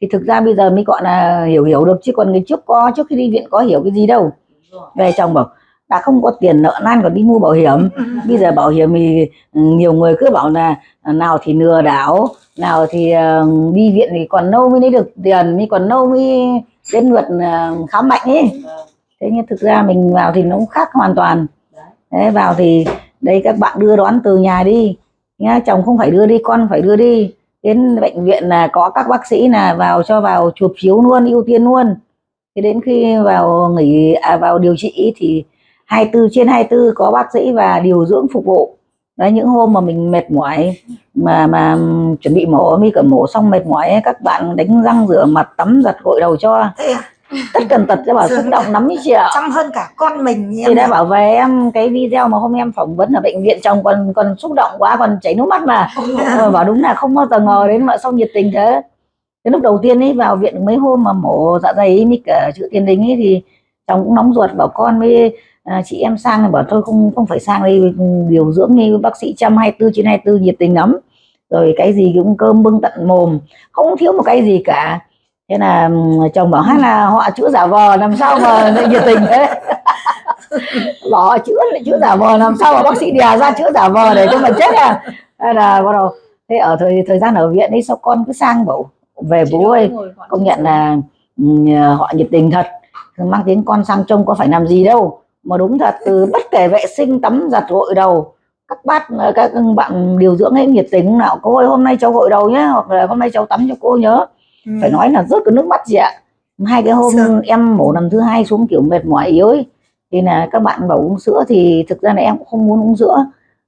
thì thực ra bây giờ mới gọi là hiểu hiểu được chứ còn ngày trước có trước khi đi viện có hiểu cái gì đâu. Về chồng bảo đã không có tiền nợ nan còn đi mua bảo hiểm. Bây giờ bảo hiểm thì ừ, nhiều người cứ bảo là nào thì lừa đảo nào thì ờ, đi viện thì còn lâu mới lấy được tiền mới còn lâu mới đến lượt ờ, khám bệnh ấy. Thế nhưng thực ra mình vào thì nó cũng khác hoàn toàn. Đấy. Vào thì đây các bạn đưa đón từ nhà đi nhá chồng không phải đưa đi con phải đưa đi đến bệnh viện là có các bác sĩ là vào cho vào chụp chiếu luôn ưu tiên luôn. Thế đến khi vào nghỉ à, vào điều trị thì 24 trên 24 có bác sĩ và điều dưỡng phục vụ. Đấy những hôm mà mình mệt mỏi mà mà chuẩn bị mổ mi cả mổ xong mệt mỏi ấy, các bạn đánh răng rửa mặt tắm giặt gội đầu cho tất cần tật cho bảo xúc động lắm ý chị ạ. Chăm hơn cả con mình chị em đã bảo về em cái video mà hôm em phỏng vấn ở bệnh viện chồng còn còn xúc động quá còn chảy nước mắt mà. Ờ, bảo đúng là không bao giờ ngờ đến mà sao nhiệt tình thế. Cái lúc đầu tiên ấy vào viện mấy hôm mà mổ dạ dày ấy, mới cả chữ tiền đình ấy thì chồng cũng nóng ruột bảo con với à, chị em sang bảo thôi không không phải sang đây điều dưỡng như bác sĩ trăm hai tư trên hai tư nhiệt tình lắm. Rồi cái gì cũng cơm bưng tận mồm không thiếu một cái gì cả thế là chồng bảo hay là họ chữa giả vờ làm sao mà nhiệt tình thế? Bảo họ chữa lại chữa giả vờ làm sao mà bác sĩ đè ra chữa giả vờ để cho mình chết à? Hay là bắt đầu thế ở thời thời gian ở viện ấy sao con cứ sang bảo về bố ơi công nhận là họ nhiệt tình thật. Mang tiếng con sang trông có phải làm gì đâu mà đúng thật từ bất kể vệ sinh tắm giặt gội đầu các bác các bạn điều dưỡng ấy nhiệt tình nào. Cô ơi hôm nay cháu gội đầu nhé hoặc là hôm nay cháu tắm cho cô nhớ Ừ. phải nói là rớt cái nước mắt gì ạ? Hai cái hôm Sướng. em mổ lần thứ hai xuống kiểu mệt mỏi yếu ấy. Thì là các bạn bảo uống sữa thì thực ra là em cũng không muốn uống sữa.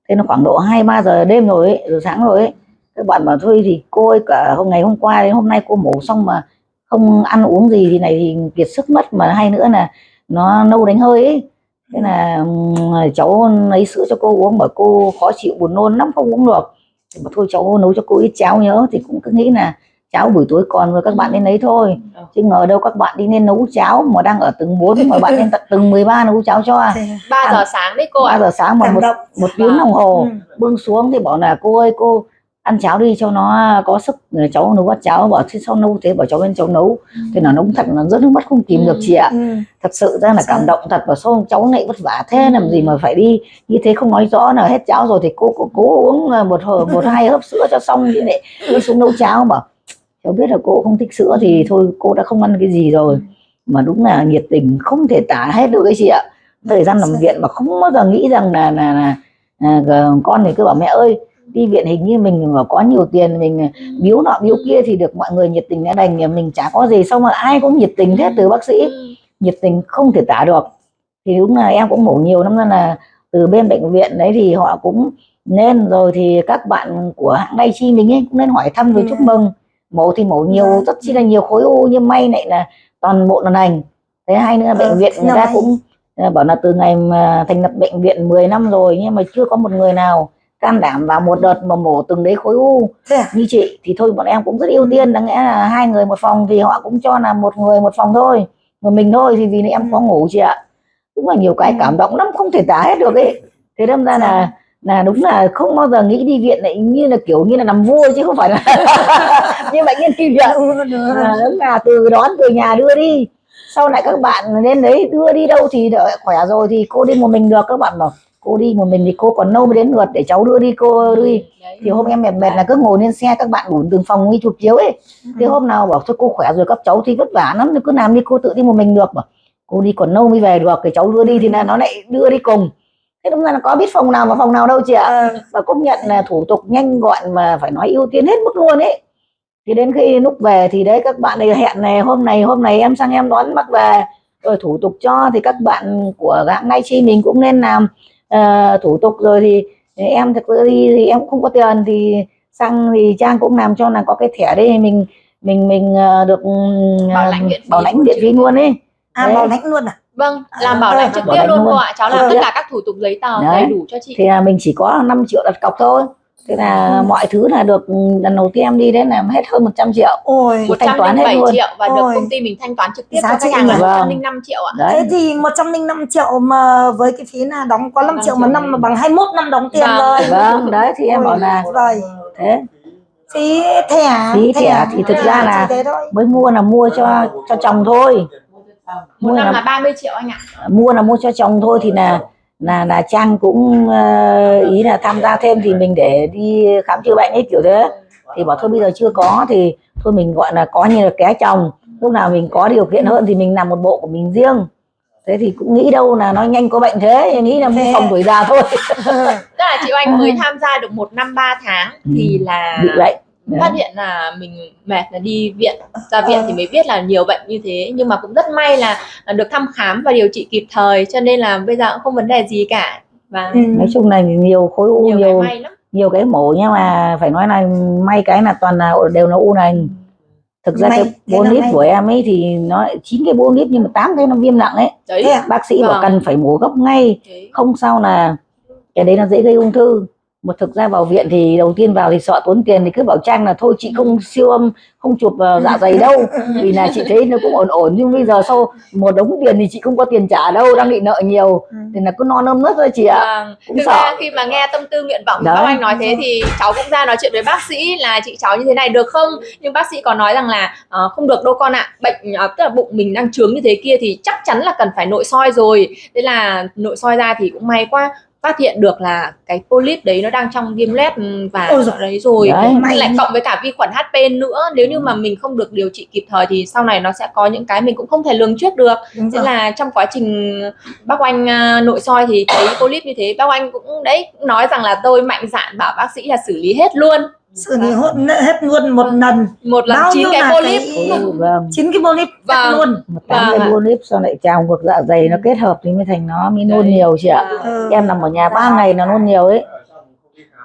Thế nó khoảng độ hai ba giờ đêm rồi ấy, rồi sáng rồi ấy. Các bạn bảo thôi thì cô ơi cả hôm ngày hôm qua đến hôm nay cô mổ xong mà không ăn uống gì thì này thì kiệt sức mất. Mà hay nữa là nó nâu đánh hơi ấy. Thế là cháu lấy sữa cho cô uống bảo cô khó chịu buồn nôn lắm không uống được. Thì bảo thôi cháu nấu cho cô ít cháo nhớ. Thì cũng cứ nghĩ là cháo buổi tối còn rồi các bạn nên lấy thôi. Chứ ngờ đâu các bạn đi nên nấu cháo mà đang ở tầng 4 mà bạn lên tận tầng 13 nấu cháo cho. À? 3 giờ sáng đấy cô ba ạ giờ sáng mà một một tiếng đồng hồ Ừ. bưng xuống thì bảo là cô ơi cô ăn cháo đi cho nó có sức. Rồi cháu nấu bát cháo bảo thế sao nấu? Thế bảo cháu bên cháu nấu. Thế là nấu thật là rất nước mắt không kìm được chị ạ. Ừ. thật sự ra là cảm động thật và sao cháu lại vất vả thế làm gì mà phải đi như thế không nói rõ là hết cháo rồi thì cô cô cố uống ờ, một hồi một hai hớp sữa cho xong chứ lại đi xuống nấu cháo mà cháu biết là cô không thích sữa thì thôi cô đã không ăn cái gì rồi. Mà đúng là nhiệt tình không thể tả hết được cái chị ạ. Thời gian nằm viện mà không bao giờ nghĩ rằng là là, là, là con thì cứ bảo mẹ ơi đi viện hình như mình mà có nhiều tiền mình biếu nọ biếu kia thì được mọi người nhiệt tình đã đành mình chả có gì. Xong mà ai cũng nhiệt tình hết từ bác sĩ. Ừ. nhiệt tình không thể tả được. Thì đúng là em cũng mổ nhiều năm nên là từ bên bệnh viện đấy thì họ cũng nên. Rồi thì các bạn của hãng Đai Chi mình ấy cũng nên hỏi thăm rồi Ừ. chúc mừng mổ thì mổ nhiều Dạ. rất chi là nhiều khối u nhưng may lại là toàn bộ là lành. Thế hai nữa là bệnh Ờ, viện người ta cũng ờ, bảo là từ ngày mà thành lập bệnh viện 10 năm rồi nhưng mà chưa có một người nào can đảm vào một đợt mà mổ từng đấy khối u à? như chị. Thì thôi bọn em cũng rất ưu tiên đáng lẽ là hai người một phòng thì họ cũng cho là một người một phòng thôi. Một mình thôi thì vì em có ngủ chị ạ. Đúng là nhiều cái Ừ. cảm động lắm không thể tả hết được ấy. Thế đâm ra là là đúng là không bao giờ nghĩ đi viện lại như là kiểu như là nằm vua chứ không phải là như bệnh nhân đi viện. À, đúng là từ đón từ nhà đưa đi. Sau này các bạn lên đấy đưa đi đâu thì đợi khỏe rồi thì cô đi một mình được các bạn bảo. Cô đi một mình thì cô còn lâu mới đến lượt để cháu đưa đi cô đưa đi thì hôm em mệt mệt là cứ ngồi lên xe các bạn đủ từng phòng đi chụp chiếu ấy. Thế hôm nào bảo thôi cô khỏe rồi các cháu thì vất vả lắm cứ làm đi cô tự đi một mình được. Bảo cô đi còn lâu mới về được cái cháu đưa đi thì là nó lại đưa đi cùng thế đúng ra là có biết phòng nào và phòng nào đâu chị ạ Ờ, và công nhận là thủ tục nhanh gọn mà phải nói ưu tiên hết mức luôn ấy thì đến khi lúc về thì đấy các bạn này hẹn này hôm này hôm này em sang em đón bác về rồi thủ tục cho thì các bạn của hãng Nai Chi mình cũng nên làm ờ, thủ tục rồi thì em thực sự đi thì em cũng không có tiền thì sang thì Trang cũng làm cho là có cái thẻ đây mình mình mình ờ, được Bảo ờ, lãnh phí bảo lãnh chứ. phí luôn ấy à Đấy. bảo lãnh luôn à? Vâng, À, làm bảo lãnh trực tiếp luôn cô ạ. Cháu làm tất cả các thủ tục giấy tờ đầy đủ cho chị. thì là mình chỉ có 5 triệu đặt cọc thôi thế là Ừ. mọi thứ là được lần đầu tiên em đi đấy là hết hơn 100 triệu Ôi, Một thanh toán hết 107 luôn. triệu và được Ôi. công ty mình thanh toán trực tiếp Giá cho khách hàng là nhỉ? 105 triệu ạ. đấy thế thì 105 triệu mà với cái phí là đóng có 5 triệu mà năm mà bằng 21 năm đóng tiền Vâng. rồi. vâng đấy thì em Ôi, bảo là Rồi, thế phí thẻ Phí thẻ thì thực ra là- mới mua là mua cho cho chồng thôi một mua năm là là 30 triệu anh ạ. Mua là mua cho chồng thôi thì là là là trang cũng ờ, ý là tham gia thêm thì mình để đi khám chữa bệnh ấy kiểu thế. Thì bảo thôi bây giờ chưa có thì thôi mình gọi là có như là ké chồng. Lúc nào mình có điều kiện hơn thì mình làm một bộ của mình riêng. Thế thì cũng nghĩ đâu là nó nhanh có bệnh thế nghĩ là Thế. phòng tuổi già thôi. Tức là chị Oanh mới tham gia được một năm 3 tháng thì là bị bệnh phát hiện là mình mệt là đi viện ra viện thì mới biết là nhiều bệnh như thế. Nhưng mà cũng rất may là, được thăm khám và điều trị kịp thời cho nên là bây giờ cũng không vấn đề gì cả. Và Ừ. nói chung là nhiều khối u nhiều cái nhiều lắm. nhiều cái mổ nhưng mà phải nói là may cái là toàn là đều là u nành. Thực ra May, cái bốn lít của em ấy thì nó chín cái bốn lít nhưng mà tám cái nó viêm nặng ấy. Đấy. Thế bác sĩ bảo Vâng. cần phải mổ gấp ngay Thế. không sao là cái đấy nó dễ gây ung thư một thực ra vào viện thì đầu tiên vào thì sợ tốn tiền thì cứ bảo trang là thôi chị không siêu âm không chụp ờ, dạ dày đâu vì là chị thấy nó cũng ổn ổn nhưng bây giờ sau một đống tiền thì chị không có tiền trả đâu đang bị nợ nhiều Ừ. thì là cứ no nơm nớt thôi chị ạ Vâng. cũng Thực sợ. ra khi mà nghe tâm tư nguyện vọng của Đấy. các anh nói thế thì cháu cũng ra nói chuyện với bác sĩ là chị cháu như thế này được không nhưng bác sĩ có nói rằng là ờ, không được đâu con ạ bệnh ờ, tức là bụng mình đang trướng như thế kia thì chắc chắn là cần phải nội soi rồi thế là nội soi ra thì cũng may quá phát hiện được là cái polyp đấy nó đang trong viêm loét ừ, và Ôi giời. đấy rồi Đấy. Lại cộng với cả vi khuẩn HP nữa nếu như mà mình không được điều trị kịp thời thì sau này nó sẽ có những cái mình cũng không thể lường trước được Đúng Thế rồi. là trong quá trình bác Oanh à, nội soi thì thấy polyp như thế bác Oanh cũng đấy cũng nói rằng là tôi mạnh dạn bảo bác sĩ là xử lý hết luôn xử lý hốt hết luôn một lần. Một lần Bao chín nhiêu cái là polyp cái- Ừ, vâng. chín cái polyp Vâng. luôn. Một tám Vâng cái polyp sau lại trào ngược dạ dày nó kết hợp thì mới thành nó mới nôn nhiều chị ạ. Vâng. Ừ. em nằm ở nhà ba ngày nó nôn nhiều ấy.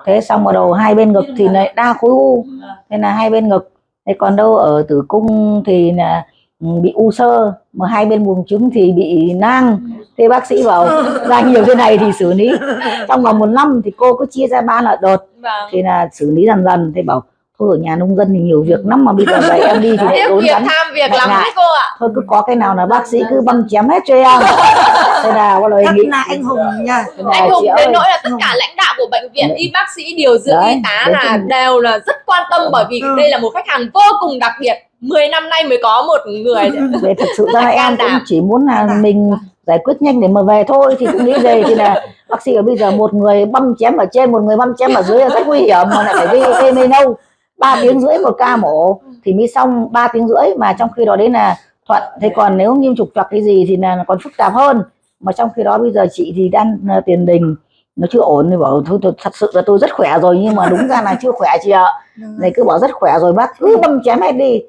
Thế xong vào đầu hai bên ngực thì lại đa khối u. Thế là hai bên ngực. Thế còn đâu ở tử cung thì là ừ, bị u sơ. Mà hai bên buồng trứng thì bị nang thế bác sĩ bảo ra nhiều thế này thì xử lý. Trong vòng một năm thì cô cứ chia ra ba loại đợt. Vâng. Thì là xử lý dần dần. Thế bảo thôi ở nhà nông dân thì nhiều việc lắm mà bây giờ vậy em đi thì lại tốn việc kém tham việc lắm đấy cô ạ. Thôi cứ có cái nào là bác sĩ cứ băm chém hết cho em. Thế là có lời nghĩ. là anh hùng nha. Là anh hùng đến ơi. nỗi là tất cả lãnh đạo của bệnh viện y bác sĩ điều dưỡng y tá là đều là rất quan tâm bởi vì Ừ. đây là một khách hàng vô cùng đặc biệt 10 năm nay mới có một người về thực sự ra là em cũng đảm. chỉ muốn là mình giải quyết nhanh để mà về thôi thì cũng nghĩ về thì là bác sĩ ở bây giờ một người băm chém ở trên một người băm chém ở dưới là rất nguy hiểm mà lại phải gây gây mê nâu. Ba tiếng rưỡi một ca mổ thì mới xong 3 tiếng rưỡi mà trong khi đó đấy là thuận. Thế còn nếu nghiêm trục trặc cái gì thì là còn phức tạp hơn. Mà trong khi đó bây giờ chị thì đang ờ, tiền đình nó chưa ổn thì bảo thôi, thôi thật sự là tôi rất khỏe rồi nhưng mà đúng ra là chưa khỏe chị ạ. Này cứ bảo rất khỏe rồi bác cứ băm chém hết đi.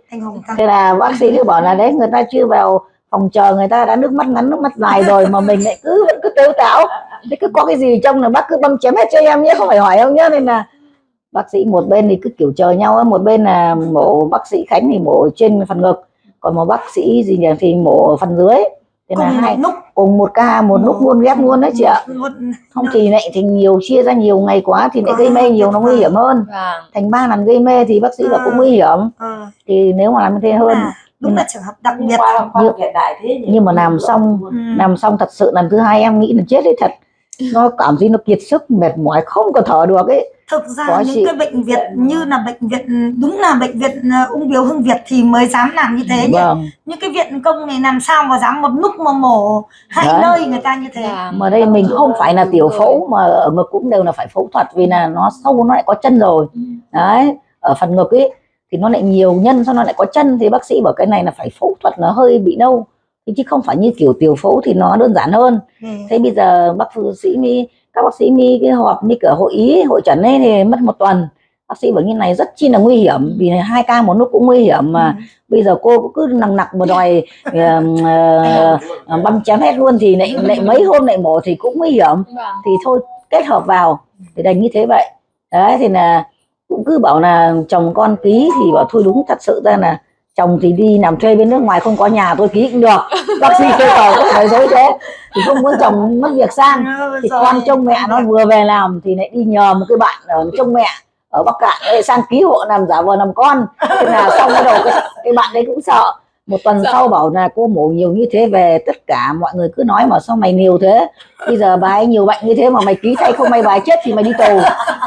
Thế là bác sĩ cứ bảo là đấy người ta chưa vào phòng chờ người ta đã nước mắt ngắn nước mắt dài rồi mà mình lại cứ vẫn cứ tếu táo. Thế cứ có cái gì trong là bác cứ băm chém hết cho em nhé không phải hỏi ông nhé nên là bác sĩ một bên thì cứ kiểu chờ nhau á, một bên là mổ bác sĩ khánh thì mổ trên phần ngực còn một bác sĩ gì nhỉ thì mổ phần dưới thế là cùng hai một lúc. cùng một ca một lúc luôn ghép luôn đấy chị ạ. luôn. Không thì lại thì nhiều chia ra nhiều ngày quá thì lại gây mê nhiều nó nguy hiểm hơn. vâng. Thành ba lần gây mê thì bác sĩ bảo cũng nguy hiểm. Ờ, thì nếu mà làm như thế hơn à, đúng là trường hợp đặc biệt. Như, nhưng mà làm xong Ừ. làm xong thật sự lần thứ hai em nghĩ là chết đấy thật. Nó cảm thấy nó kiệt sức mệt mỏi không có thở được ấy thực ra Có những chị. cái bệnh viện như là bệnh viện đúng là bệnh viện ờ, ung biếu hưng việt thì mới dám làm như thế nhỉ vâng những cái viện công này làm sao mà dám một lúc mà mổ hai Đấy. nơi người ta như thế Dạ. mà đây mình không phải là tiểu phẫu mà ở ngực cũng đều là phải phẫu thuật vì là nó sâu nó lại có chân rồi đấy ở phần ngực ấy thì nó lại nhiều nhân sau nó lại có chân thì bác sĩ bảo cái này là phải phẫu thuật nó hơi bị đâu Thế chứ không phải như kiểu tiểu phẫu thì nó đơn giản hơn Ừ. thế bây giờ bác sĩ mi các bác sĩ mi cái họp mi cửa hội ý hội trần ấy thì mất một tuần. Bác sĩ bảo như này rất chi là nguy hiểm vì hai ca một lúc cũng nguy hiểm mà. Bây giờ cô cứ nặng nặc mà đòi ờ, ờ, băm chém hết luôn thì lại lại mấy hôm lại mổ thì cũng nguy hiểm. Vâng. Thì thôi kết hợp vào. Thì đành như thế vậy. Đấy thì là cũng cứ bảo là chồng con ký thì bảo thôi đúng thật sự ra là chồng thì đi làm thuê bên nước ngoài không có nhà tôi ký cũng được. Bác sĩ yêu cầu cũng phải dối thế? Thì không muốn chồng mất việc sang. Ừ, thì con trông mẹ nó vừa về làm thì lại đi nhờ một cái bạn ở trông mẹ ở Bắc Cạn lại sang ký hộ làm giả vờ làm con. Thế là xong cái đầu cái, cái bạn đấy cũng sợ. Một tuần Dạ. sau bảo là cô mổ nhiều như thế về tất cả mọi người cứ nói mà sao mày nhiều thế? Bây giờ bà ấy nhiều bệnh như thế mà mày ký thay không may bà ấy chết thì mày đi tù.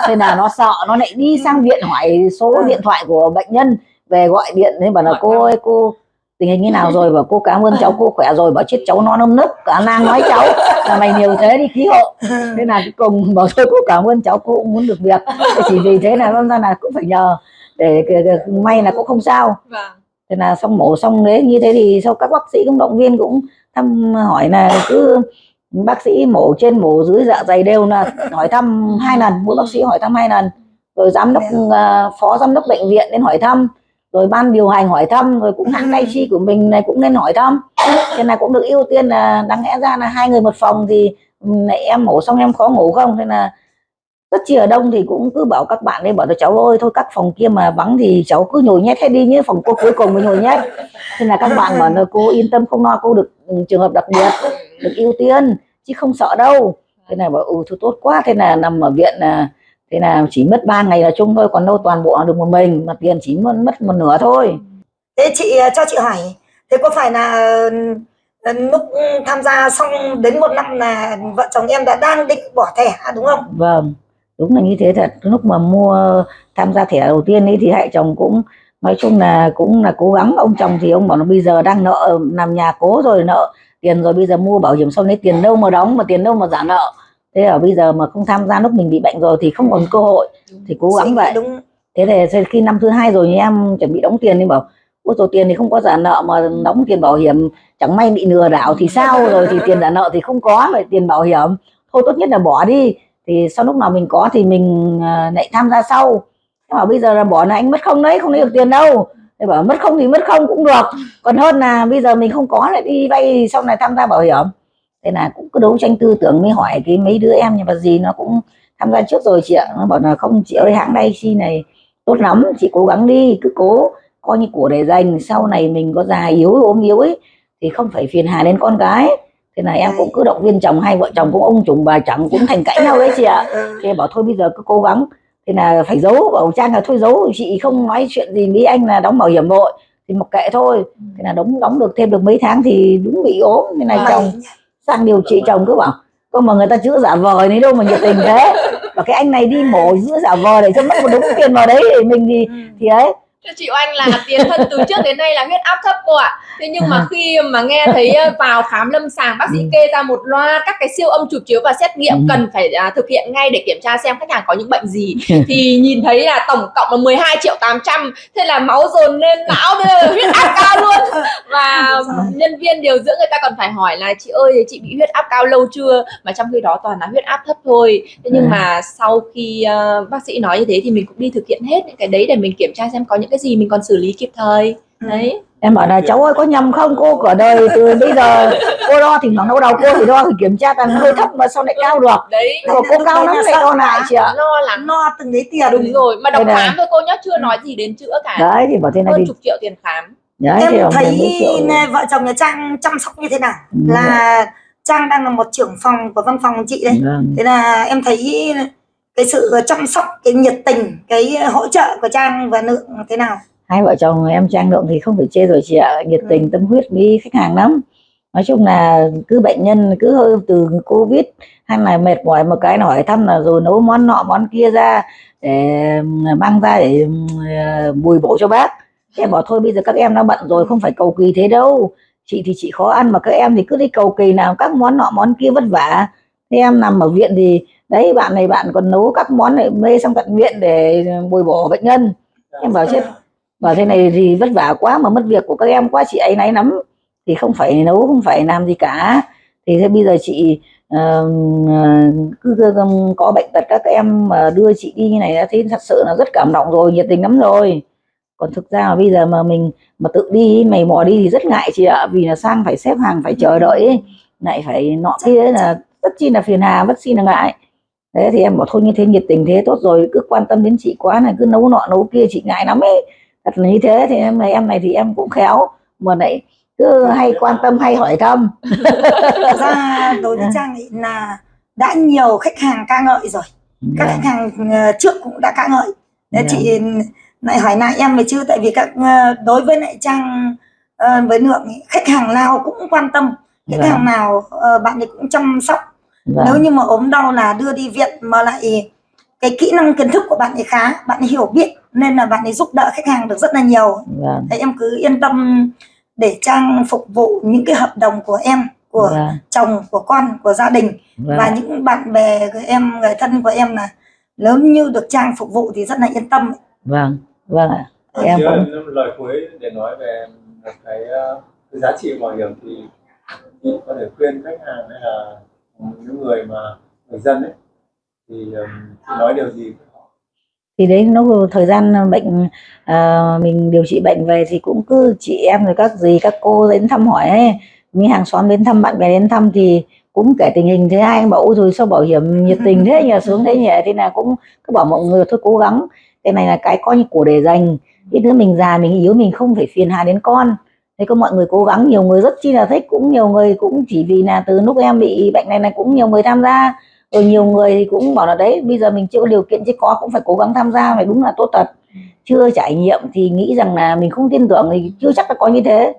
Thế là nó sợ nó lại đi sang viện hỏi số Ừ. điện thoại của bệnh nhân về gọi điện thế bảo là cô ơi cô tình hình như nào rồi? Và cô cảm ơn cháu cô khỏe rồi. Bảo chết cháu nó nâm nức cả nang nói cháu. Là mày nhiều thế đi ký hộ thế là cuối cùng bảo thôi cô cảm ơn cháu cô cũng muốn được việc. Chỉ vì thế là ra là cũng phải nhờ để, may là cũng không sao. Vâng. Thế là xong mổ xong đấy như thế thì sau các bác sĩ cũng động viên cũng thăm hỏi là cứ bác sĩ mổ trên mổ dưới dạ dày đều là hỏi thăm hai lần mỗi bác sĩ hỏi thăm hai lần. Rồi giám đốc à, phó giám đốc bệnh viện đến hỏi thăm rồi ban điều hành hỏi thăm rồi cũng hãng tay chi của mình này cũng nên hỏi thăm. Thế là cũng được ưu tiên là đáng lẽ ra là hai người một phòng thì ừ, em mổ xong em khó ngủ không? Thế là rất chi ở đông thì cũng cứ bảo các bạn ấy bảo là cháu ơi thôi các phòng kia mà vắng thì cháu cứ nhồi nhét hết đi nhé phòng cô cuối cùng mới nhồi nhét. Thế là các bạn bảo là cô yên tâm không lo cô được ừ, trường hợp đặc biệt được ưu tiên chứ không sợ đâu. Thế là bảo ừ thôi tốt quá. Thế là nằm ở viện là thế là chỉ mất 3 ngày là chung thôi còn đâu toàn bộ được một mình mà tiền chỉ mất mất một nửa thôi. Thế chị ờ, cho chị hỏi thế có phải là ờ, lúc tham gia xong đến một năm là vợ chồng em đã đang định bỏ thẻ đúng không? Vâng đúng là như thế thật. Lúc mà mua tham gia thẻ đầu tiên ấy thì hai chồng cũng nói chung là cũng là cố gắng. Ông chồng thì ông bảo là bây giờ đang nợ nằm nhà cố rồi nợ tiền rồi bây giờ mua bảo hiểm xong lấy tiền đâu mà đóng mà tiền đâu mà trả nợ thế ở bây giờ mà không tham gia lúc mình bị bệnh rồi thì không còn cơ hội thì cố gắng vậy. đúng. Thế thì khi năm thứ hai rồi thì em chuẩn bị đóng tiền thì bảo ôi rồi tiền thì không có trả nợ mà đóng tiền bảo hiểm chẳng may bị lừa đảo thì sao? Rồi thì tiền trả nợ thì không có vậy tiền bảo hiểm. Thôi tốt nhất là bỏ đi. Thì sau lúc nào mình có thì mình à, lại tham gia sau. Thế bảo bây giờ là bỏ là anh mất không đấy không lấy được tiền đâu. Thế bảo mất không thì mất không cũng được. Còn hơn là bây giờ mình không có lại đi vay thì sau này tham gia bảo hiểm thế là cũng cứ đấu tranh tư tưởng mới hỏi cái mấy đứa em nhưng mà gì nó cũng tham gia trước rồi chị ạ. Nó bảo là không chị ơi hãng đây chi này tốt lắm chị cố gắng đi cứ cố coi như của để dành sau này mình có già yếu ốm yếu ấy thì không phải phiền hà đến con cái thế là em cũng cứ động viên chồng hai vợ chồng cũng ông trùng bà chẳng cũng thành cãi nhau đấy chị ạ. Ừ. thế bảo thôi bây giờ cứ cố gắng. Thế là phải giấu bảo trang là thôi giấu chị không nói chuyện gì với anh là đóng bảo hiểm vội thì mặc kệ thôi. Thế là đóng đóng được thêm được mấy tháng thì đúng bị ốm thế này Vâng. chồng sang điều trị chồng cứ bảo cơ mà người ta chữa giả vờ đấy đâu mà nhiệt tình thế và cái anh này đi mổ chữa giả vờ để cho mất một đống tiền vào đấy thì mình thì Ừ. thì ấy chị Oanh là tiền thân từ trước đến nay là huyết áp thấp cô ạ. Thế nhưng mà À. khi mà nghe thấy ờ, vào khám lâm sàng bác sĩ Ừ. kê ra một loa các cái siêu âm chụp chiếu và xét nghiệm Ừ. cần phải à, thực hiện ngay để kiểm tra xem khách hàng có những bệnh gì thì nhìn thấy là tổng cộng là 12 triệu 800 thế là máu dồn lên não bây giờ huyết áp cao luôn và nhân viên điều dưỡng người ta còn phải hỏi là chị ơi chị bị huyết áp cao lâu chưa mà trong khi đó toàn là huyết áp thấp thôi thế nhưng Ừ. mà sau khi ờ, bác sĩ nói như thế thì mình cũng đi thực hiện hết những cái đấy để mình kiểm tra xem có những cái gì mình còn xử lý kịp thời. Đấy. Em bảo là cháu ơi có nhầm không? Cô cả đời từ bây giờ cô đo thì thoảng đau đầu cô thì đo thì kiểm tra toàn hơi thấp mà sao lại cao được. Đấy. Nhưng mà cô cao lắm lại đo lại chị ạ. Lo lắng lo từng đấy tiền. Đúng rồi mà Đây này. khám thôi cô nhá chưa nói gì đến chữa cả. Đấy thì bảo thế này hơn đi. chục triệu tiền khám. Đấy em thấy vợ chồng nhà Trang chăm sóc như thế nào? Ừ. là Trang đang là một trưởng phòng của văn phòng chị đấy Vâng. thế là em thấy cái sự chăm sóc cái nhiệt tình cái hỗ trợ của Trang và Lượng thế nào? Hai vợ chồng em trang lượng thì không phải chê rồi chị ạ. Nhiệt tình tâm huyết với khách hàng lắm. Nói chung là cứ bệnh nhân cứ hơi từ covid hay là mệt mỏi một cái hỏi thăm là rồi nấu món nọ món kia ra để mang ra để ờ, bồi bổ cho bác. Thế em bảo thôi bây giờ các em đã bận rồi không phải cầu kỳ thế đâu. Chị thì chị khó ăn mà các em thì cứ đi cầu kỳ nào các món nọ món kia vất vả. Thế em nằm ở viện thì đấy bạn này bạn còn nấu các món này mê sang tận viện để bồi bổ bệnh nhân. Em bảo chết bảo thế này thì vất vả quá mà mất việc của các em quá chị ấy náy lắm. Thì không phải nấu không phải làm gì cả. Thì thế bây giờ chị uh, cứ, cứ có bệnh tật các em mà đưa chị đi như này đã thấy thật sự là rất cảm động rồi nhiệt tình lắm rồi. Còn thực ra là bây giờ mà mình mà tự đi mày mò đi thì rất ngại chị ạ vì là sang phải xếp hàng phải chờ đợi ấy. lại phải nọ kia là rất chi là phiền hà rất chi là ngại thế thì em bảo thôi như thế nhiệt tình thế tốt rồi cứ quan tâm đến chị quá này cứ nấu nọ nấu kia chị ngại lắm ấy. Thật là như thế thì em này em này thì em cũng khéo. Mà lại cứ hay quan tâm hay hỏi thăm. Thật ra đối với Trang ấy là đã nhiều khách hàng ca ngợi rồi. Các khách hàng ờ, trước cũng đã ca ngợi. Thế Dạ. chị lại hỏi lại em về chứ tại vì các ờ, đối với lại Trang ờ, với lượng khách hàng nào cũng quan tâm. Khách Vâng. hàng nào bạn ấy cũng chăm sóc Vâng. nếu như mà ốm đau là đưa đi viện mà lại cái kỹ năng kiến thức của bạn ấy khá bạn ấy hiểu biết nên là bạn ấy giúp đỡ khách hàng được rất là nhiều Vâng. thế em cứ yên tâm để trang phục vụ những cái hợp đồng của em của Vâng. chồng của con của gia đình Vâng. và những bạn bè của em người thân của em là nếu như được trang phục vụ thì rất là yên tâm Vâng. Vâng ạ. Em Em Chứ cũng lời cuối để nói về một cái, ờ, cái giá trị bảo hiểm thì chị có thể khuyên khách hàng hay là những người mà người dân ấy thì um, nói điều gì? Thì đấy nó thời gian ờ, bệnh à, mình điều trị bệnh về thì cũng cứ chị em rồi các gì các cô đến thăm hỏi ấy. Mấy hàng xóm đến thăm bạn bè đến thăm thì cũng kể tình hình thế ai anh bảo rồi sao bảo hiểm nhiệt tình thế nhờ xuống thế nhỉ? Thế là cũng cứ bảo mọi người thôi cố gắng cái này là cái coi như của để dành. Ít nữa mình già mình yếu mình không phải phiền hà đến con thế có mọi người cố gắng nhiều người rất chi là thích cũng nhiều người cũng chỉ vì là từ lúc em bị bệnh này là cũng nhiều người tham gia. Rồi nhiều người thì cũng bảo là đấy bây giờ mình chưa có điều kiện chứ có cũng phải cố gắng tham gia phải đúng là tốt thật. Chưa trải nghiệm thì nghĩ rằng là mình không tin tưởng thì chưa chắc là có như thế.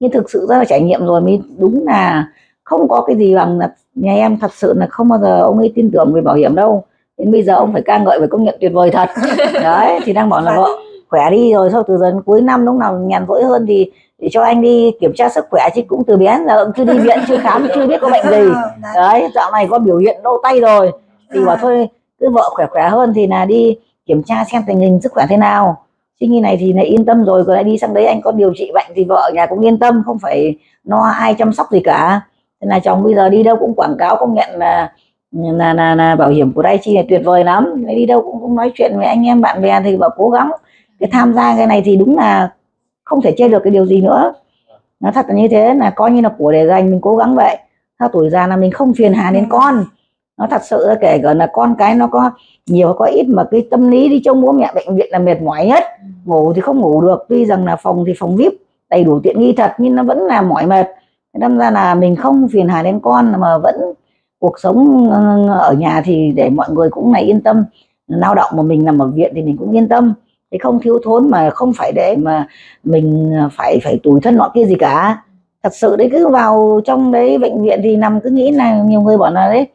Nhưng thực sự ra là trải nghiệm rồi mới đúng là không có cái gì bằng là nhà em thật sự là không bao giờ ông ấy tin tưởng về bảo hiểm đâu. Đến bây giờ ông phải ca ngợi và công nhận tuyệt vời thật. Đấy thì đang bảo là vợ khỏe đi rồi sau từ giờ đến cuối năm lúc nào nhàn rỗi hơn thì để cho anh đi kiểm tra sức khỏe chứ cũng từ bé ông chưa đi viện chưa khám chưa biết có bệnh gì. Đấy. đấy dạo này có biểu hiện đau tay rồi. Thì bảo thôi cứ vợ khỏe khỏe hơn thì là đi kiểm tra xem tình hình sức khỏe thế nào. Chứ như này thì lại yên tâm rồi rồi lại đi sang đấy anh có điều trị bệnh thì vợ nhà cũng yên tâm không phải lo ai chăm sóc gì cả. Thế là chồng bây giờ đi đâu cũng quảng cáo công nhận là là là, là bảo hiểm của Daichi này tuyệt vời lắm. Đi đâu cũng, cũng nói chuyện với anh em bạn bè thì bảo cố gắng. Cái tham gia cái này thì đúng là không thể chê được cái điều gì nữa. Nó thật là như thế là coi như là của để dành mình cố gắng vậy. Theo tuổi già là mình không phiền hà đến con. Nó thật sự là kể cả là con cái nó có nhiều có ít mà cái tâm lý đi trông bố mẹ bệnh viện là mệt mỏi nhất ngủ thì không ngủ được tuy rằng là phòng thì phòng vip đầy đủ tiện nghi thật nhưng nó vẫn là mỏi mệt. Đâm ra là mình không phiền hà đến con mà vẫn cuộc sống ờ, ở nhà thì để mọi người cũng này yên tâm. Lao động mà mình nằm ở viện thì mình cũng yên tâm thì không thiếu thốn mà không phải để mà mình phải phải tủi thân nọ kia gì cả. Thật sự đấy cứ vào trong đấy bệnh viện thì nằm cứ nghĩ là nhiều người bảo là đấy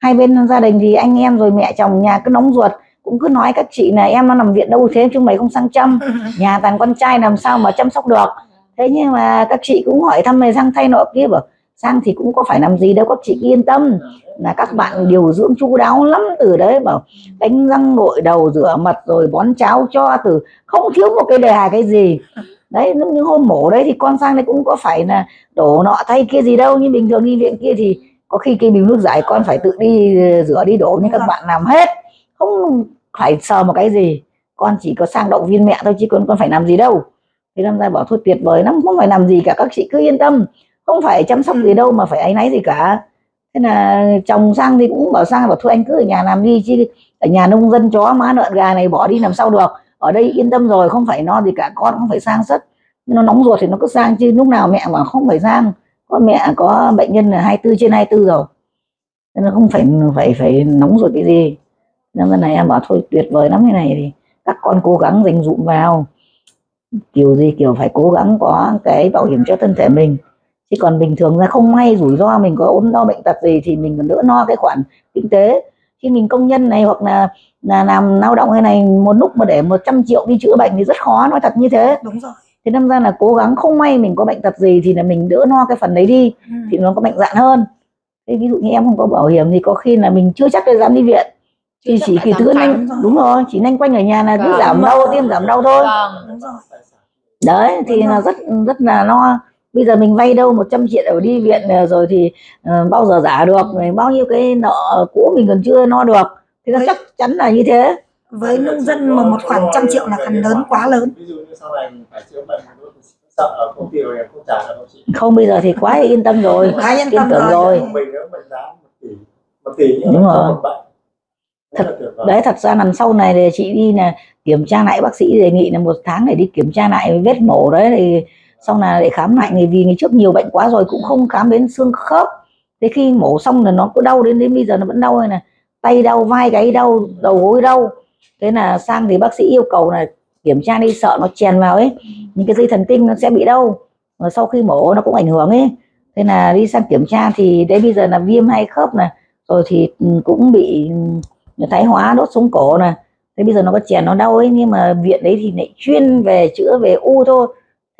hai bên gia đình thì anh em rồi mẹ chồng nhà cứ nóng ruột cũng cứ nói các chị là em nó nằm viện đâu thế chúng mày không sang chăm. Nhà toàn con trai làm sao mà chăm sóc được. Thế nhưng mà các chị cũng hỏi thăm này sang thay nọ kia bảo sang thì cũng có phải làm gì đâu các chị yên tâm. Là các bạn điều dưỡng chu đáo lắm từ đấy bảo đánh răng gội đầu rửa mặt rồi bón cháo cho từ không thiếu một cái đề hài cái gì. Đấy những hôm mổ đấy thì con sang đấy cũng có phải là đổ nọ thay kia gì đâu nhưng bình thường đi viện kia thì có khi cái bình nước giải con phải tự đi rửa đi đổ nhưng các bạn làm hết. Không phải sờ một cái gì. Con chỉ có sang động viên mẹ thôi chứ con con phải làm gì đâu. Thế năm ra bảo thôi tuyệt vời lắm không phải làm gì cả các chị cứ yên tâm không phải chăm sóc gì đâu mà phải áy náy gì cả. Thế là chồng sang thì cũng bảo sang bảo thôi anh cứ ở nhà làm đi chứ ở nhà nông dân chó má lợn gà này bỏ đi làm sao được. Ở đây yên tâm rồi không phải no gì cả con không phải sang rất nó nóng ruột thì nó cứ sang chứ lúc nào mẹ mà không phải sang con mẹ có bệnh nhân là 24 trên 24 rồi. Nên nó không phải phải phải nóng ruột cái gì. Nên lần này em bảo thôi tuyệt vời lắm cái này thì các con cố gắng dành dụm vào. Kiểu gì kiểu phải cố gắng có cái bảo hiểm cho thân thể mình chứ còn bình thường ra không may rủi ro mình có ốm đau bệnh tật gì thì mình còn đỡ no cái khoản kinh tế. Khi mình công nhân này hoặc là là làm lao động cái này một lúc mà để 100 triệu đi chữa bệnh thì rất khó nói thật như thế. Đúng rồi. Thế đâm ra là cố gắng không may mình có bệnh tật gì thì là mình đỡ no cái phần đấy đi Ừ. thì nó có mạnh dạn hơn. Thế ví dụ như em không có bảo hiểm thì có khi là mình chưa chắc là dám đi viện. Thì chỉ kỳ khám nhanh đúng rồi chỉ nhanh quanh ở nhà là cứ Vâng. giảm đau tiêm giảm đau thôi. Vâng. Đúng rồi. Đấy thì Đúng là rất rất là lo bây giờ mình vay đâu 100 triệu để đi viện ờ, rồi thì ờ, bao giờ giả được? Rồi bao nhiêu cái nợ cũ mình còn chưa no được? Thì nó chắc chắn là như thế. với nông dân mà một khoản trăm triệu là khoản lớn quá lớn. Ví dụ như sau này mình phải chữa bệnh mình cũng sợ ở công ty rồi em không trả được không chị không bây giờ thì quá yên tâm rồi. Quá yên tâm tưởng rồi. rồi. Mình nếu mình giá một tỷ một tỷ nhưng Đúng rồi. vời. đấy thật ra lần sau này thì chị đi là kiểm tra lại bác sĩ đề nghị là một tháng để đi kiểm tra lại vết mổ đấy thì xong là để khám lại người vì ngày trước nhiều bệnh quá rồi cũng không khám đến xương khớp. Thế khi mổ xong là nó cứ đau đến đến bây giờ nó vẫn đau này nè. Tay đau, vai gáy đau, đầu gối đau. Thế là sang thì bác sĩ yêu cầu là kiểm tra đi, sợ nó chèn vào ấy. Những cái dây thần kinh nó sẽ bị đau. Và sau khi mổ nó cũng ảnh hưởng ấy. Thế là đi sang kiểm tra thì đấy bây giờ là viêm hai khớp này rồi thì ừ, cũng bị ừ, thái hóa, đốt sống cổ này thế bây giờ nó có chèn, nó đau ấy. Nhưng mà viện đấy thì lại chuyên về chữa về u thôi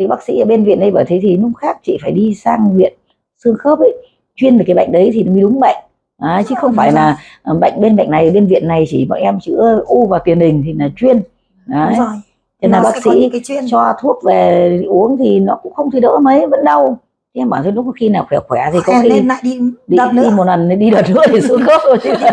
thì bác sĩ ở bên viện đây bảo thế thì lúc khác chị phải đi sang viện xương khớp ấy chuyên về cái bệnh đấy thì mới đúng bệnh. Đấy, chứ không phải là ờ, bệnh bên bệnh này bên viện này chỉ bọn em chữa u và tiền đình thì là chuyên. Đấy. cho nên Nó bác sĩ cho thuốc về uống thì nó cũng không thì đỡ mấy vẫn đau thế em bảo thế lúc khi nào khỏe khỏe thì có khi lên lại đi đi, đợt đi nữa. một lần đi đợt nữa thì xuống khớp rồi chứ đi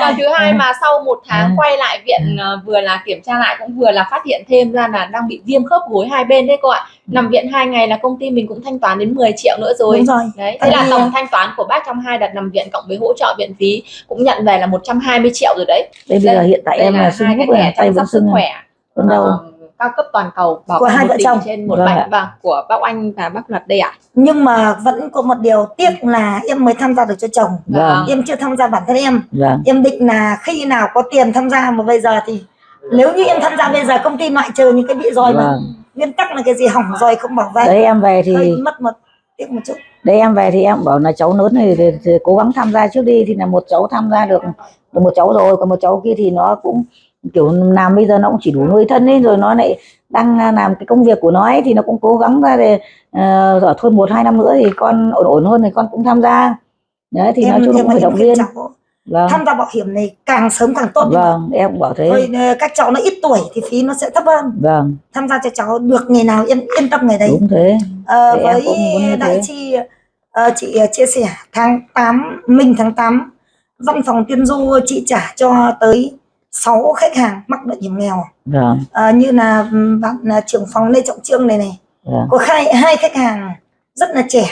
Còn thứ hai mà sau một tháng Ừ. quay lại viện ờ, vừa là kiểm tra lại cũng vừa là phát hiện thêm ra là đang bị viêm khớp gối hai bên đấy cô ạ. Nằm viện hai ngày là công ty mình cũng thanh toán đến 10 triệu nữa rồi. đúng rồi. Đấy, Tại thế là vì, tổng à, thanh toán của bác trong hai đợt nằm viện cộng với hỗ trợ viện phí cũng nhận về là 120 triệu rồi đấy. đây bây giờ hiện tại Đây em là này tay vẫn sức sưng khỏe. Vẫn đau ờ, cao cấp toàn cầu bảo Của hai vợ chồng. trên một Vâng bệnh ạ. và của bác Oanh và bác Luật đây ạ. nhưng mà vẫn có một điều tiếc là em mới tham gia được cho chồng. Vâng. Em chưa tham gia bản thân em. Vâng. Em định là khi nào có tiền tham gia mà bây giờ thì nếu như em tham gia bây giờ công ty loại trừ những cái bị roi mà vâng. nguyên tắc là cái gì hỏng roi không bảo vệ. Đấy em về thì hơi mất một tiếc một chút. Đấy em về thì em bảo là cháu lớn này thì, thì cố gắng tham gia trước đi. Thì là một cháu tham gia được được một cháu rồi còn một cháu kia thì nó cũng kiểu làm bây giờ nó cũng chỉ đủ nuôi thân ấy rồi nó lại đang làm cái công việc của nó ấy thì nó cũng cố gắng ra để uh, rồi thôi một hai năm nữa thì con ổn ổn hơn thì con cũng tham gia. Đấy thì nói chung cũng phải em động viên. vâng. Tham gia bảo hiểm này càng sớm càng tốt vâng em cũng bảo thế. Thôi ờ, các cháu nó ít tuổi thì phí nó sẽ thấp hơn. Vâng. Tham gia cho cháu được ngày nào yên yên tâm ngày đấy. Đúng thế. Ờ, Thì em với đại thế. chi ờ, chị ờ, chia sẻ tháng 8 mình tháng 8 văn phòng tiên du chị trả cho tới 6 khách hàng mắc bệnh hiểm nghèo. Vâng Ờ, như là bạn là trưởng phòng Lê Trọng Trương này này. Vâng có hai hai khách hàng rất là trẻ.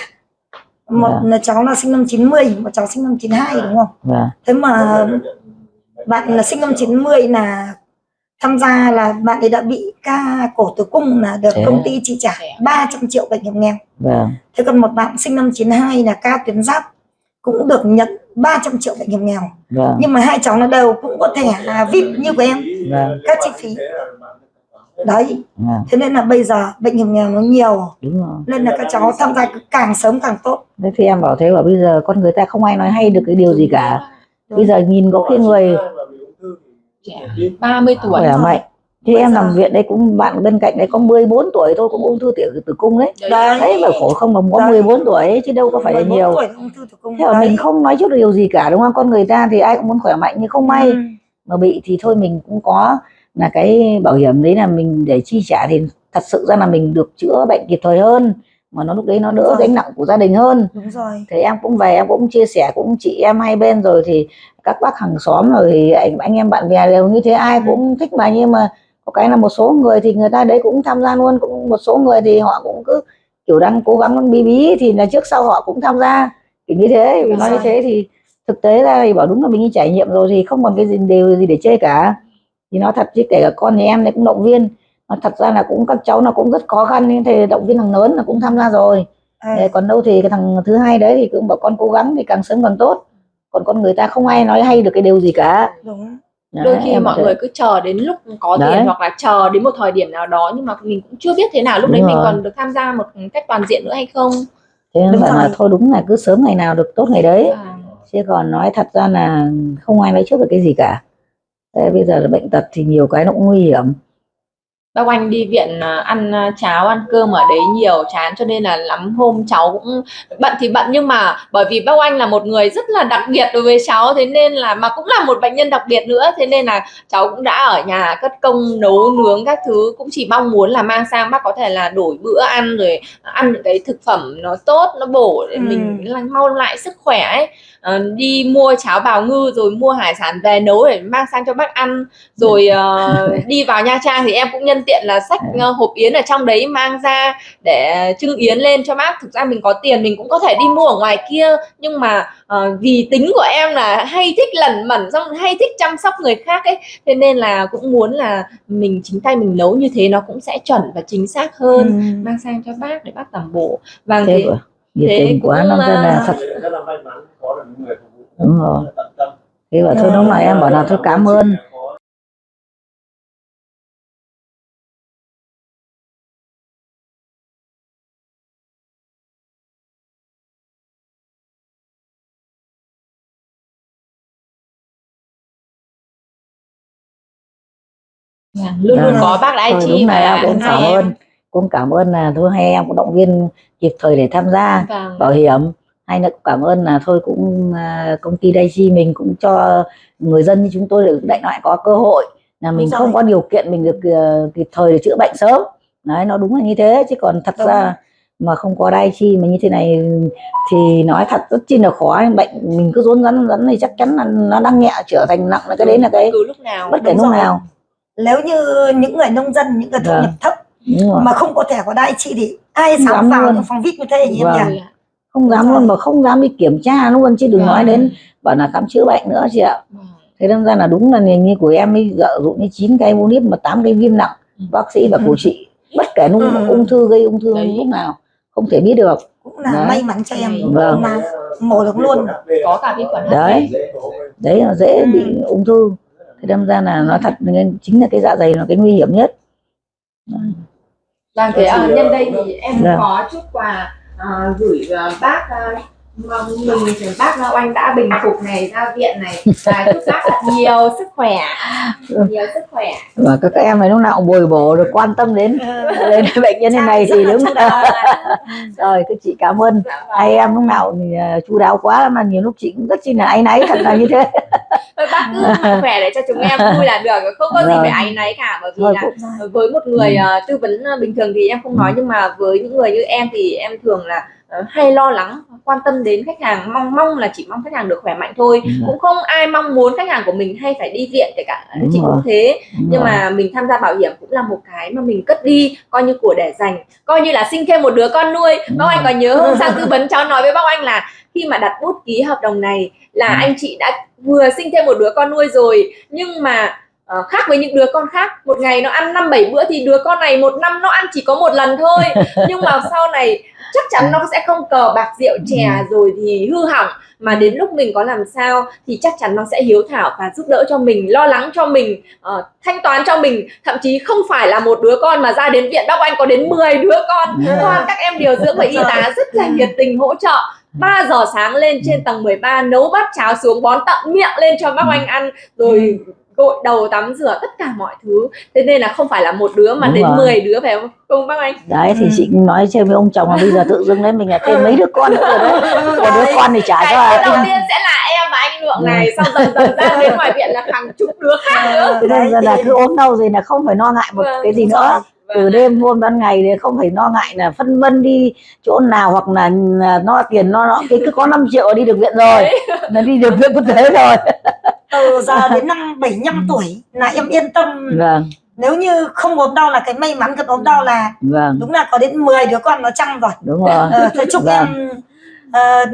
Một Dạ. là cháu là sinh năm 90 một cháu sinh năm 92 đúng không? Vâng thế mà bạn là sinh năm 90 là tham gia là bạn ấy đã bị ca cổ tử cung là được Thế. công à? ty chi trả Thế à? 300 triệu bệnh hiểm nghèo. Vâng thế còn một bạn sinh năm 92 là ca tuyến giáp cũng được nhận 300 triệu bệnh hiểm nghèo. Vâng. Nhưng mà hai cháu nó đều cũng có thẻ là VIP như của em. Vâng. các chi phí. Đấy. Vâng. Thế nên là bây giờ bệnh hiểm nghèo nó nhiều. Đúng rồi. Nên là các cháu tham gia càng sớm càng tốt. Thế thì em bảo thế bảo bây giờ con người ta không ai nói hay được cái điều gì cả. Bây giờ nhìn có cái người Trẻ 30 tuổi. khỏe mạnh thì Bây em giờ- nằm viện đây cũng bạn bên cạnh đấy có 14 tuổi thôi cũng ung thư tiểu tử cung đấy Đấy. đấy mà khổ không đồng có Đấy. 14 tuổi ấy, chứ đâu có phải là 14 nhiều. tuổi ung thư tử cung thế mà mình không nói được điều gì cả đúng không? Con người ta thì ai cũng muốn khỏe mạnh nhưng không may. Ừ. mà bị thì thôi mình cũng có là cái bảo hiểm đấy là mình để chi trả thì thật sự ra là mình được chữa bệnh kịp thời hơn mà nó lúc đấy nó đỡ gánh nặng của gia đình hơn. Đúng rồi. Thì em cũng về em cũng chia sẻ cũng chị em hai bên rồi thì các bác hàng xóm rồi thì anh anh em bạn bè đều như thế ai cũng thích mà nhưng mà có cái là một số người thì người ta đấy cũng tham gia luôn cũng một số người thì họ cũng cứ kiểu đang cố gắng bí bí thì là trước sau họ cũng tham gia. Kiểu như thế vì nói như thế thì thực tế ra thì bảo đúng là mình đi trải nghiệm rồi thì không còn cái gì điều gì để chê cả. Thì nói thật chứ kể cả con nhà em này cũng động viên. Mà thật ra là cũng các cháu nó cũng rất khó khăn nhưng thì động viên thằng lớn là cũng tham gia rồi. À, còn đâu thì cái thằng thứ hai đấy thì cũng bảo con cố gắng thì càng sớm càng tốt. Còn con người ta không ai nói hay được cái điều gì cả. Đúng Đấy, đôi khi mọi thấy- người cứ chờ đến lúc có Đấy. tiền hoặc là chờ đến một thời điểm nào đó nhưng mà mình cũng chưa biết thế nào lúc Đúng đấy mình rồi. còn được tham gia một cách toàn diện nữa hay không? Thế nên bảo là thôi đúng là cứ sớm ngày nào được tốt ngày đấy. À, chứ còn nói thật ra là không ai nói trước được cái gì cả. Thế bây giờ là bệnh tật thì nhiều cái nó cũng nguy hiểm bác Oanh đi viện à, ăn à, cháo ăn cơm ở đấy nhiều chán cho nên là lắm hôm cháu cũng bận thì bận. Nhưng mà bởi vì bác Oanh là một người rất là đặc biệt đối với cháu thế nên là mà cũng là một bệnh nhân đặc biệt nữa. Thế nên là cháu cũng đã ở nhà cất công nấu nướng các thứ cũng chỉ mong muốn là mang sang bác có thể là đổi bữa ăn rồi ăn những cái thực phẩm nó tốt nó bổ để Ừ. mình mau lại sức khỏe ấy Ờ, đi mua cháo bào ngư rồi mua hải sản về nấu để mang sang cho bác ăn. Rồi ờ, đi vào Nha Trang thì em cũng nhân tiện là xách ờ, hộp yến ở trong đấy mang ra để trưng yến lên cho bác. Thực ra mình có tiền mình cũng có thể đi mua ở ngoài kia. Nhưng mà ờ, vì tính của em là hay thích lẩn mẩn xong hay thích chăm sóc người khác ấy. Thế nên là cũng muốn là mình chính tay mình nấu như thế nó cũng sẽ chuẩn và chính xác hơn. Ừ. mang sang cho bác để bác tẩm bổ. Vâng thế của nhiệt tình của nó nên là à, thật. Đúng rồi. thì bảo thôi đúng này em bảo là thôi cảm ơn. Dạ, luôn luôn vâng. có bác là anh chị mà cũng cảm ơn cũng cảm ơn là thôi hai em cũng động viên kịp thời để tham gia Vâng. bảo hiểm hay là cũng cảm ơn là thôi cũng à, công ty Daichi mình cũng cho người dân như chúng tôi được đại loại có cơ hội là mình không có điều kiện mình được ờ, kịp thời để chữa bệnh sớm đấy nó đúng là như thế chứ còn thật Đúng. ra mà không có Daichi mà như thế này thì nói thật rất chi là khó bệnh mình cứ rốn rắn rắn thì chắc chắn là nó đang nhẹ trở thành nặng là cái đấy là cái cứ lúc nào bất kể lúc nào nếu như những người nông dân những người thu Vâng. nhập thấp. Mà không có thẻ của đại chị thì ai Không dám vào phòng vip như thế nhỉ em Vâng. nhỉ không dám luôn mà không dám đi kiểm tra luôn chứ đừng Vâng. nói đến bảo là khám chữa bệnh nữa chị ạ Vâng. thế đâm ra là đúng là như của em ấy dợ dụ như 9 cây mô mà 8 cây viêm nặng bác sĩ và Ừ. trị bất kể lúc Ừ. ung thư gây ung thư Đấy. lúc nào không thể biết được cũng là Đấy. may mắn cho em Vâng. mà mổ được luôn có cả vi khuẩn. Đấy. đấy là dễ Ừ. bị ung thư thế đâm ra là nói thật nên chính là cái dạ dày là cái nguy hiểm nhất Vâng, thế à, nhân đây thì em Dạ. có chút quà à, gửi à, bác à, mong mừng thì bác à, oanh đã bình phục này ra viện này. Và chúc bác thật nhiều sức khỏe. Nhiều sức khỏe. Và các em này lúc nào cũng bồi bổ được quan tâm đến Ờ, đến bệnh nhân như này thì đúng Rất là là rồi các chị cảm ơn. Dạ vâng. hai em lúc nào thì à, chu đáo quá mà nhiều lúc chị cũng rất chi là áy náy thật là như thế. Thôi bác cứ khỏe để cho chúng em vui là được. Không có gì Vâng. phải áy náy cả bởi vì thôi là cũng với một người Ừ. ờ, tư vấn ờ, bình thường thì em không nói nhưng mà với những người như em thì em thường là hay lo lắng quan tâm đến khách hàng mong mong là chỉ mong khách hàng được khỏe mạnh thôi Ừ. cũng không ai mong muốn khách hàng của mình hay phải đi viện kể cả Đúng chị rồi. cũng thế Đúng nhưng rồi. mà mình tham gia bảo hiểm cũng là một cái mà mình cất đi coi như của để dành coi như là sinh thêm một đứa con nuôi Đúng bác anh có nhớ hôm sang tư vấn cháu nói với bác anh là khi mà đặt bút ký hợp đồng này là Ừ. anh chị đã vừa sinh thêm một đứa con nuôi rồi nhưng mà ờ, khác với những đứa con khác một ngày nó ăn năm bảy bữa thì đứa con này một năm nó ăn chỉ có một lần thôi nhưng mà sau này chắc chắn nó sẽ không cờ bạc rượu chè rồi thì hư hỏng mà đến lúc mình có làm sao thì chắc chắn nó sẽ hiếu thảo và giúp đỡ cho mình lo lắng cho mình ờ, thanh toán cho mình. Thậm chí không phải là một đứa con mà ra đến viện bác anh có đến 10 đứa con. Ừ. toàn các em điều dưỡng và y tá rất là nhiệt tình hỗ trợ. 3 giờ sáng lên trên tầng 13 nấu bát cháo xuống bón tận miệng lên cho bác anh ăn rồi gội đầu tắm rửa tất cả mọi thứ. Thế nên là không phải là một đứa mà Đúng đến rồi. 10 đứa phải không? Không bác anh? Đấy thì Ừ. chị nói chơi với ông chồng là bây giờ tự dưng đấy mình là thêm mấy đứa con nữa rồi đấy. Một đứa con thì chả cái cho cái đầu tiên sẽ là em và anh lượng này xong dần dần ra đến ngoài viện là hàng chục đứa khác nữa. Thế nên là cứ ốm đau gì là không phải lo ngại một Vâng, cái gì nữa. rồi. từ đêm hôm ban ngày thì không phải lo ngại là phân vân đi chỗ nào hoặc là lo tiền lo nó cái cứ có 5 triệu đi được viện rồi. Là đi được viện quốc tế rồi từ giờ đến năm 75 tuổi là em yên tâm. Vâng. Nếu như không ốm đau là cái may mắn gần ốm đau là vâng. đúng là có đến 10 đứa con nó chăm rồi. Đúng rồi. Ờ, thôi chúc Vâng. em ờ,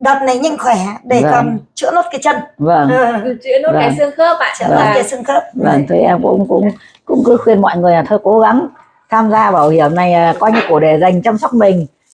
đợt này nhanh khỏe để Vâng. còn chữa nốt cái chân. Vâng. Ờ, chữa nốt cái Vâng. xương khớp ạ. Chữa Vâng. nốt cái xương khớp. Vâng thì em cũng cũng cũng cứ khuyên mọi người là thôi cố gắng tham gia bảo hiểm này à, coi như của để dành chăm sóc mình